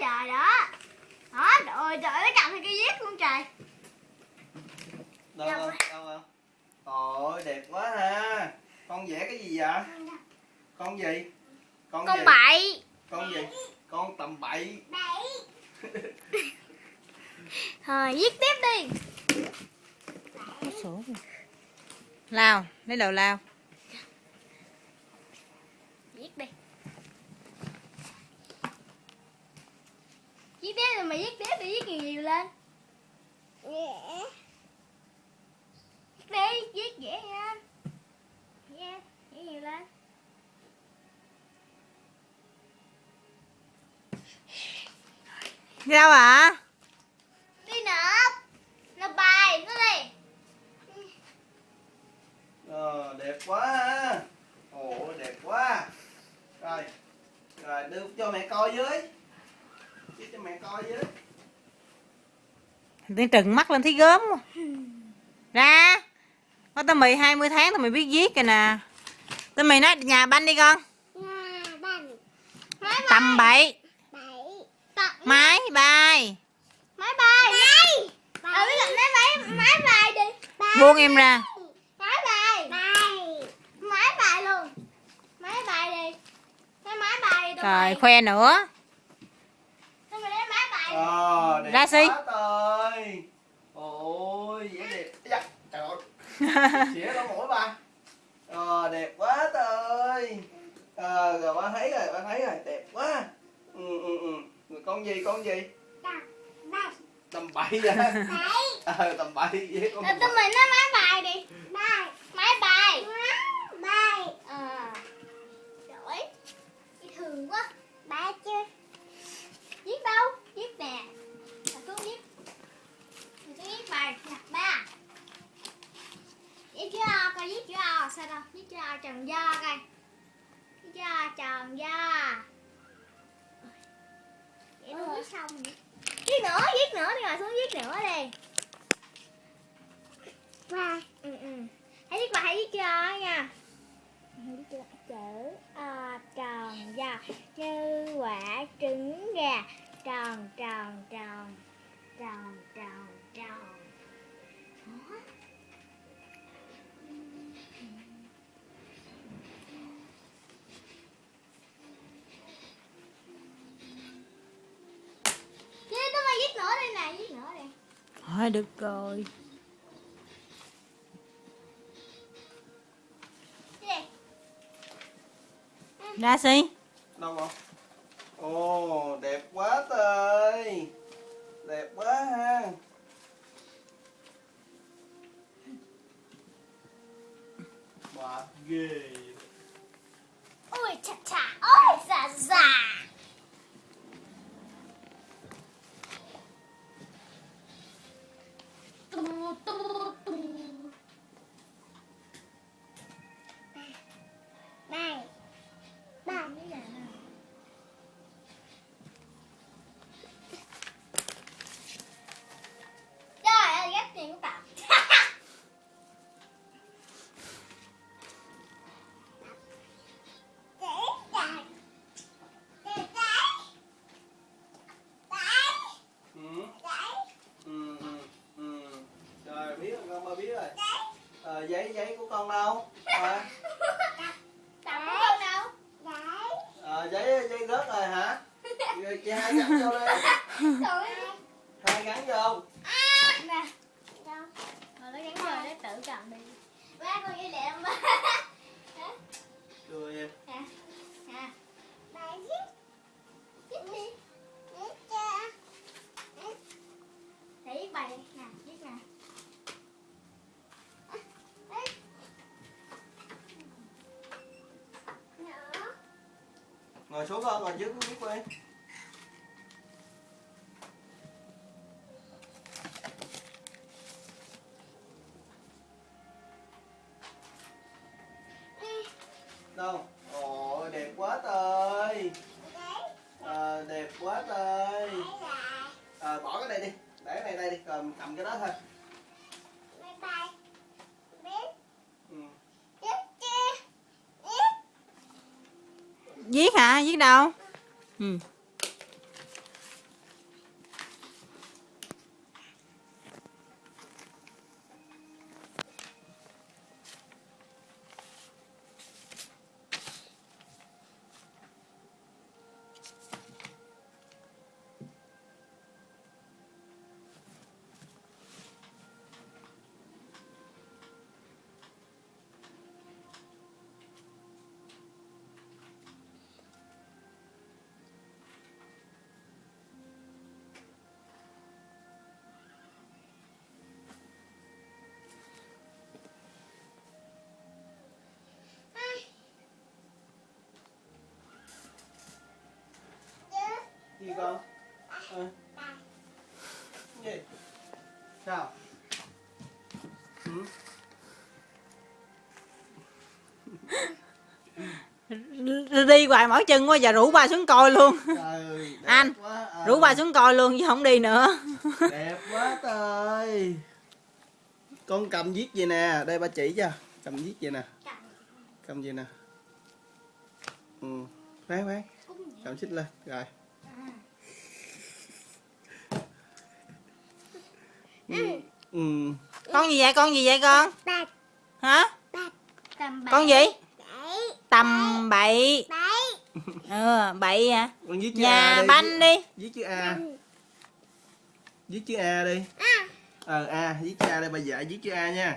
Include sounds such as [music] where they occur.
rồi đó. Đó trời trời nó cầm cái viết luôn trời. Đâu không đâu không ôi đẹp quá ha. Con vẽ cái gì vậy? Con gì? Con, con gì? bậy. Con gì? Con tầm bậy. Rồi [laughs] viết tiếp đi. Lao lấy đầu lao viết đi viết tiếp rồi mày viết tiếp thì viết nhiều nhiều lên viết đi viết dễ nha yeah. viết nhiều lên sao ạ à nộp nộp bài nó đi ờ đẹp quá ha ồ đẹp quá rồi rồi đưa cho mẹ coi với đưa cho mẹ coi với Tiên trừng mắt lên thấy gớm. Ra Có tao mì 20 tháng tao mày biết viết kìa nè. Tao mày nói nhà banh đi con. Tầm bậy. Máy bay máy bay máy ờ biết máy máy máy bay đi. Buông em ra. Máy bay máy bay luôn. Máy bay đi. Máy bay đi Trời khoe nữa tụi mày lấy máy bay ờ đẹp Ra trời. Ôi vẽ đẹp. Dạ trời ơi. [laughs] Xỉa lỗ mũi ba ờ đẹp quá trời. Ờ rồi ba thấy rồi ba thấy rồi. Đẹp quá. Ừ ừ ừ. Rồi con gì con gì? Tầm vậy ờ tầm bậy vậy con Rồi tụi mình nói máy bay đi máy bay ờ giỏi dễ thương quá ba chưa viết đâu viết nè đặt xuống viết mình sẽ viết bài nè ba viết chữ o coi viết chữ đâu viết chữ o tròn do coi. Chữ o tròn do vậy nó viết xong rồi. Viết nữa viết nữa đi ngồi xuống viết nữa đi. Ba ừ ừ. Hãy viết bài hãy viết chữ o nha chữ o tròn do như quả trứng gà. Tròn tròn tròn tròn tròn tròn Đó. Thôi được rồi. Gì? Ra xí đâu rồi ồ, đẹp quá trời đẹp quá ha. Bà ghê giấy rớt rồi hả? [laughs] Rồi chị hai gắn vô đi. Hai gắn vô. Nè nó gắn rồi để tự cầm đi. Ba con dây lẹ ba đưa em Nè Nè Bài viết Viết đi Để viết bài đi Nè viết nè À, đây. Nhỏ. Ngồi xuống con ngồi trước viết đi đâu? Ồ đẹp quá trời Ờ, đẹp quá trời Ờ, bỏ cái này đi để cái này đây đi rồi cầm cái đó thôi ừ. Viết hả? Viết đâu? Ừ. gì con ờ. gì? Sao? Ừ? đi hoài mỏi chân quá giờ rủ ba xuống coi luôn. Trời [laughs] Anh, quá, ờ. rủ ba xuống coi luôn chứ không đi nữa. [laughs] Đẹp quá trời. Con cầm viết gì nè? Đây ba chỉ cho. Cầm viết gì nè? Cầm gì nè? Ừ. Khoan khoan. Cầm xích lên. Rồi ừ. ừ. con gì vậy? Con gì vậy con? Hả? Tầm con gì? Tầm bậy. Bảy. ừ bậy hả? Con viết chữ nhà A đi. banh đi. Viết chữ A. Viết chữ A đi. À. ờ A viết chữ A đây bà dạy viết chữ A nha